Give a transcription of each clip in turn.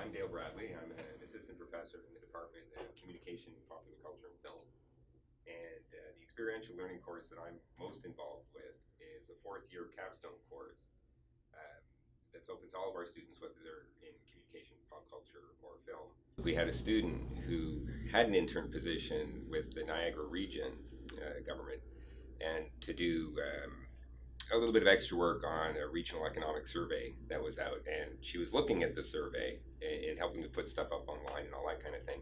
I'm Dale Bradley. I'm an assistant professor in the Department of Communication, Popular Culture, and Film. And uh, the experiential learning course that I'm most involved with is a fourth year capstone course um, that's open to all of our students, whether they're in communication, pop culture, or film. We had a student who had an intern position with the Niagara region uh, government and to do um, a little bit of extra work on a regional economic survey that was out, and she was looking at the survey and, and helping to put stuff up online and all that kind of thing.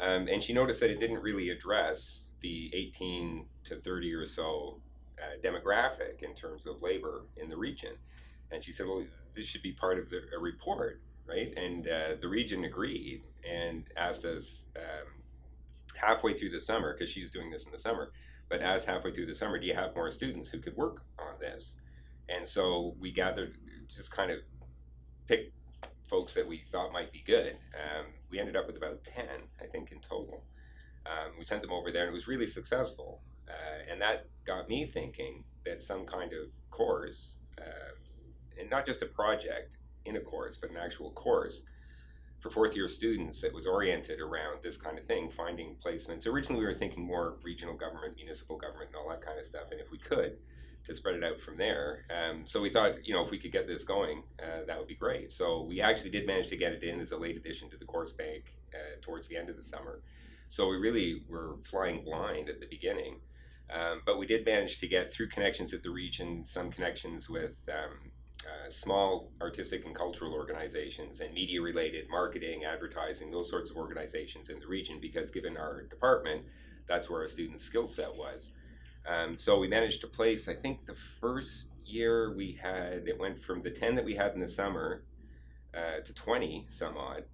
Um, and she noticed that it didn't really address the 18 to 30 or so uh, demographic in terms of labor in the region. And she said, "Well, this should be part of the, a report, right?" And uh, the region agreed and asked us um, halfway through the summer, because she was doing this in the summer, but as halfway through the summer, do you have more students who could work on this? And so we gathered, just kind of picked folks that we thought might be good. Um, we ended up with about 10, I think, in total. Um, we sent them over there and it was really successful. Uh, and that got me thinking that some kind of course, uh, and not just a project in a course, but an actual course, for fourth year students that was oriented around this kind of thing, finding placements. Originally, we were thinking more regional government, municipal government, and all that kind of stuff. And if we could, to spread it out from there. Um, so we thought, you know, if we could get this going, uh, that would be great. So we actually did manage to get it in as a late addition to the course bank uh, towards the end of the summer. So we really were flying blind at the beginning. Um, but we did manage to get through connections at the region, some connections with um, uh, small artistic and cultural organizations and media related marketing, advertising, those sorts of organizations in the region because given our department, that's where our student skill set was. Um, so we managed to place, I think the first year we had, it went from the 10 that we had in the summer uh, to 20 some odd.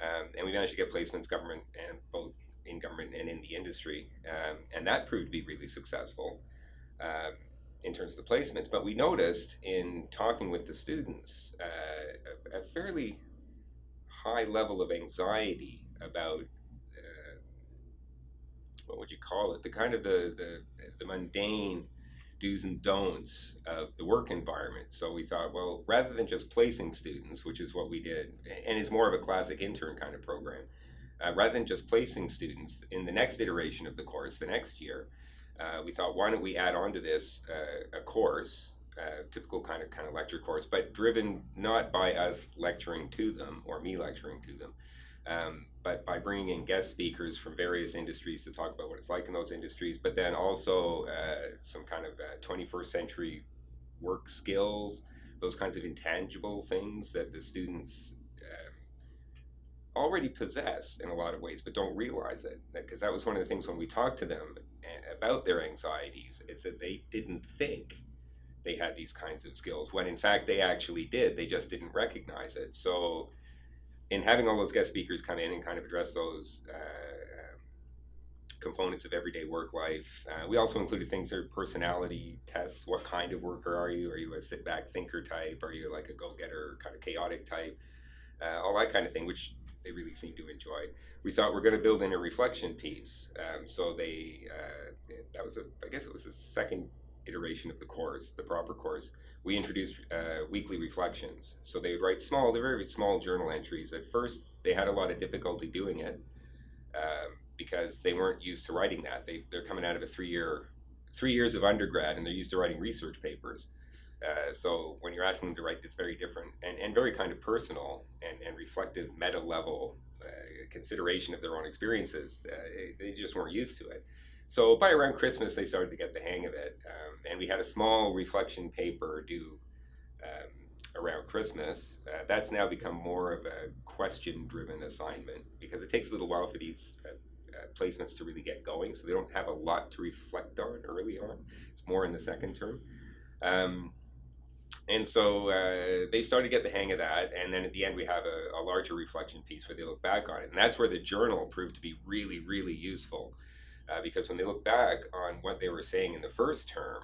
Um, and we managed to get placements government and both in government and in the industry. Um, and that proved to be really successful. In terms of the placements, but we noticed in talking with the students uh, a, a, fairly high level of anxiety about uh, what would you call it? The kind of the, the, the mundane do's and don'ts of the work environment. So we thought, well, rather than just placing students, which is what we did, and is more of a classic intern kind of program, uh, rather than just placing students in the next iteration of the course, the next year, uh, we thought, why don't we add on to this uh, a course, a typical kind of kind of lecture course, but driven not by us lecturing to them or me lecturing to them, um, but by bringing in guest speakers from various industries to talk about what it's like in those industries, but then also uh, some kind of 21st uh, century work skills, those kinds of intangible things that the students already possess in a lot of ways, but don't realize it. Because that was one of the things when we talked to them eh, about their anxieties, is that they didn't think they had these kinds of skills, when in fact they actually did. They just didn't recognize it. So, in having all those guest speakers come in and kind of address those uh, components of everyday work life, uh, we also included things that are personality tests. What kind of worker are you? Are you a sit back thinker type? Are you like a go getter, kind of chaotic type? Uh, all that kind of thing, which they really seem to enjoy. We thought we're going to build in a reflection piece. Um, so they, uh, that was a, I guess it was the second iteration of the course, the proper course. We introduced uh, weekly reflections. So they would write small, they're very small journal entries. At first, they had a lot of difficulty doing it um, because they weren't used to writing that. They, they're coming out of a three-year, three years of undergrad, and they're used to writing research papers. Uh, so when you're asking them to write that's very different and, and very kind of personal and, and reflective meta level uh, consideration of their own experiences, uh, they just weren't used to it. So by around Christmas, they started to get the hang of it. Um, and we had a small reflection paper due um, around Christmas. Uh, that's now become more of a question driven assignment because it takes a little while for these uh, placements to really get going. So they don't have a lot to reflect on early on. It's more in the second term. Um, and so uh, they started to get the hang of that. And then at the end, we have a, a, larger reflection piece where they look back on it. And that's where the journal proved to be really, really useful. Uh, because when they look back on what they were saying in the first term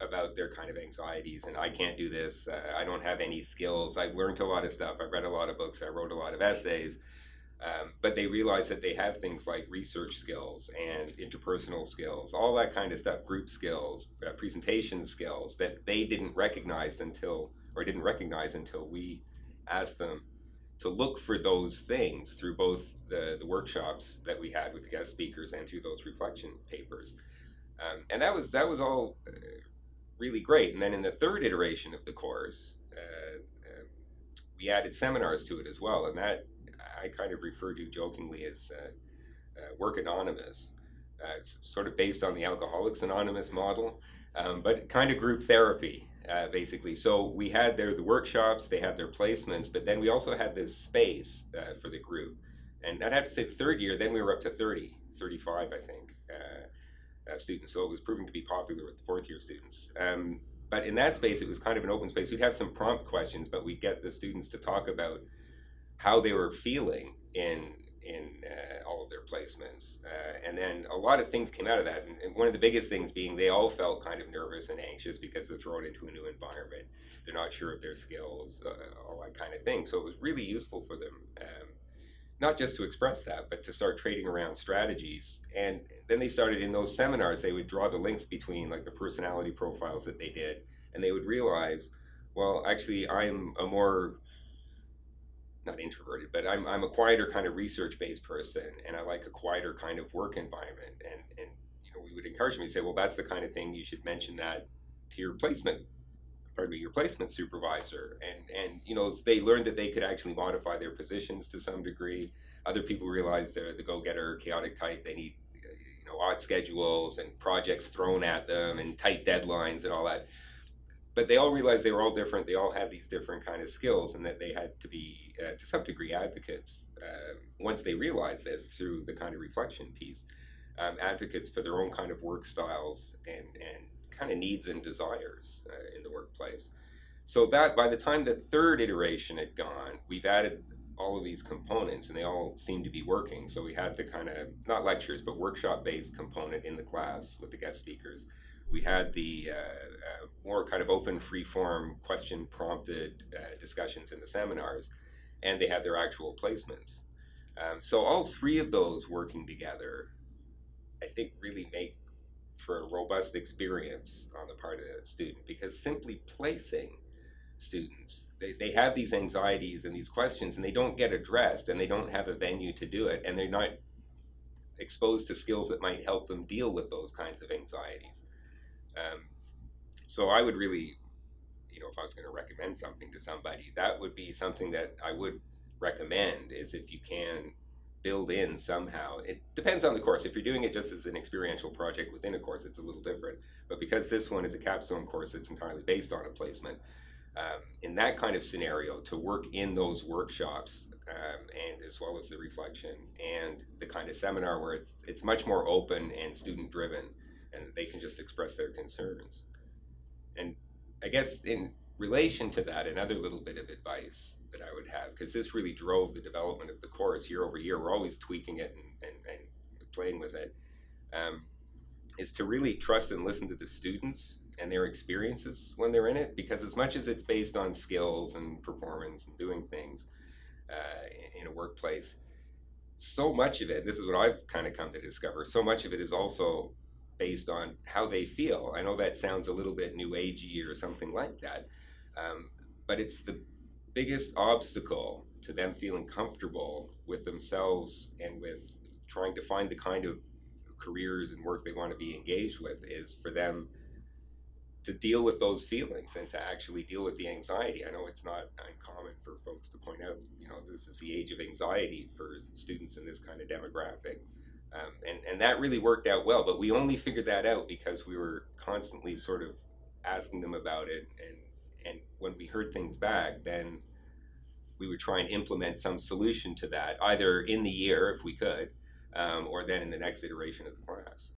about their kind of anxieties, and I can't do this, uh, I don't have any skills, I've learned a lot of stuff, I've read a lot of books, I wrote a lot of essays. Um, but they realize that they have things like research skills and interpersonal skills, all that kind of stuff, group skills, uh, presentation skills that they didn't recognize until, or didn't recognize until we asked them to look for those things through both the, the workshops that we had with the guest speakers and through those reflection papers. Um, and that was that was all uh, really great. And then in the third iteration of the course, uh, uh, we added seminars to it as well, and that I kind of refer to jokingly as uh, uh, Work Anonymous. Uh, it's sort of based on the Alcoholics Anonymous model, um, but kind of group therapy. Uh, basically. So we had there the workshops, they had their placements, but then we also had this space uh, for the group. And I'd have to say the third year, then we were up to 30, 35, I think, uh, students. So it was proving to be popular with the fourth year students. Um, but in that space, it was kind of an open space. We'd have some prompt questions, but we'd get the students to talk about how they were feeling in in uh, all of their placements. Uh, and then a lot of things came out of that. And, one of the biggest things being they all felt kind of nervous and anxious because they're thrown into a new environment. They're not sure of their skills, uh, all that kind of thing. So it was really useful for them, um, not just to express that, but to start trading around strategies. And then they started in those seminars, they would draw the links between like the personality profiles that they did. And they would realize, well, actually, I'm a more not introverted, but I'm, I'm a quieter kind of research based person and I like a quieter kind of work environment. And, and you know, we would encourage me to say, well, that's the kind of thing you should mention that to your placement, pardon me, your placement supervisor. And, and, you know, they learned that they could actually modify their positions to some degree. Other people realize they're the go getter, chaotic type. They need, you know, odd schedules and projects thrown at them and tight deadlines and all that but they all realized they were all different. They all had these different kind of skills, and that they had to be, uh, to some degree, advocates. Uh, once they realized this through the kind of reflection piece, um, advocates for their own kind of work styles and and kind of needs and desires uh, in the workplace. So that by the time the third iteration had gone, we've added all of these components, and they all seem to be working. So we had the kind of not lectures, but workshop-based component in the class with the guest speakers we had the uh, uh, more kind of open, free-form, question-prompted uh, discussions in the seminars, and they had their actual placements. Um, so all three of those working together, I think, really make for a robust experience on the part of the student because simply placing students, they, they have these anxieties and these questions and they don't get addressed and they don't have a venue to do it and they're not exposed to skills that might help them deal with those kinds of anxieties. Um, so I would really, you know, if I was going to recommend something to somebody, that would be something that I would recommend is if you can build in somehow. It depends on the course. If you're doing it just as an experiential project within a course, it's a little different. But because this one is a capstone course, it's entirely based on a placement. Um, in that kind of scenario, to work in those workshops um, and as well as the reflection and the kind of seminar where it's it's much more open and student driven and they can just express their concerns. And I guess in relation to that, another little bit of advice that I would have, because this really drove the development of the course year over year, we're always tweaking it and, and, and playing with it, um, is to really trust and listen to the students and their experiences when they're in it, because as much as it's based on skills and performance and doing things uh, in a workplace, so much of it, this is what I've kind of come to discover, so much of it is also based on how they feel. I know that sounds a little bit new agey or something like that, um, but it's the biggest obstacle to them feeling comfortable with themselves and with trying to find the kind of careers and work they want to be engaged with is for them to deal with those feelings and to actually deal with the anxiety. I know it's not uncommon for folks to point out, you know, this is the age of anxiety for students in this kind of demographic. Um, and, and that really worked out well, but we only figured that out because we were constantly sort of asking them about it. And, and when we heard things back, then we would try and implement some solution to that, either in the year if we could, um, or then in the next iteration of the class.